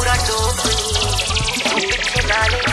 पूरा टोकनी पिछे डाले